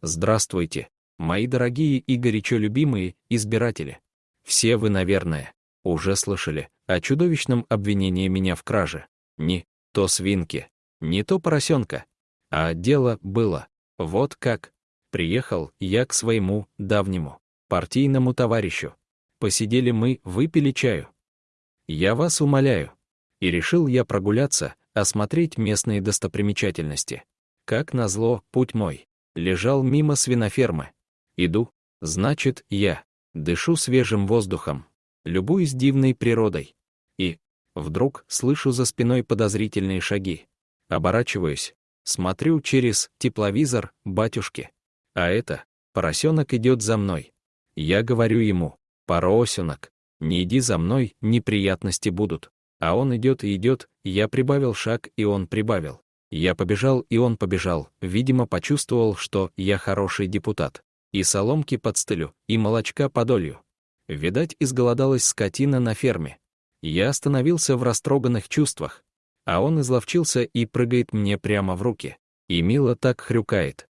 Здравствуйте, мои дорогие и горячо любимые избиратели. Все вы, наверное, уже слышали о чудовищном обвинении меня в краже. Не то свинки, не то поросенка. А дело было. Вот как. Приехал я к своему давнему партийному товарищу. Посидели мы, выпили чаю. Я вас умоляю. И решил я прогуляться, осмотреть местные достопримечательности. Как назло, путь мой лежал мимо свинофермы. Иду, значит, я дышу свежим воздухом, любуюсь дивной природой. И вдруг слышу за спиной подозрительные шаги. Оборачиваюсь, смотрю через тепловизор батюшки. А это, поросенок идет за мной. Я говорю ему, поросенок, не иди за мной, неприятности будут. А он идет и идет, я прибавил шаг, и он прибавил. Я побежал, и он побежал, видимо, почувствовал, что я хороший депутат. И соломки под стылю, и молочка подолью. Видать, изголодалась скотина на ферме. Я остановился в растроганных чувствах, а он изловчился и прыгает мне прямо в руки. И мило так хрюкает.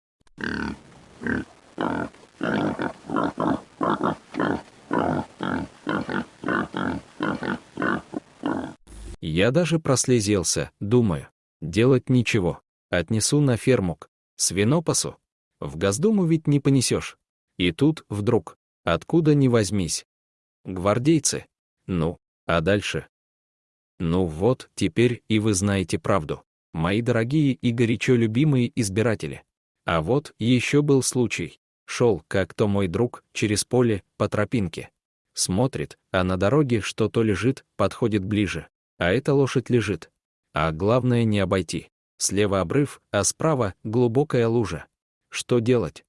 Я даже прослезился, думаю, делать ничего, отнесу на ферму к свинопасу. В Госдуму ведь не понесешь. И тут, вдруг, откуда ни возьмись. Гвардейцы. Ну, а дальше? Ну вот, теперь и вы знаете правду, мои дорогие и горячо любимые избиратели. А вот еще был случай. Шел, как то мой друг, через поле, по тропинке. Смотрит, а на дороге что-то лежит, подходит ближе. А эта лошадь лежит. А главное не обойти. Слева обрыв, а справа глубокая лужа. Что делать?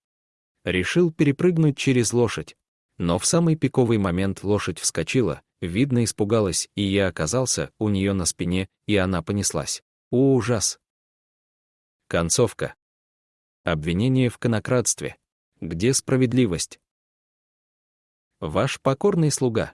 Решил перепрыгнуть через лошадь. Но в самый пиковый момент лошадь вскочила, видно, испугалась, и я оказался у нее на спине, и она понеслась. Ужас! Концовка. Обвинение в конократстве. Где справедливость? Ваш покорный слуга.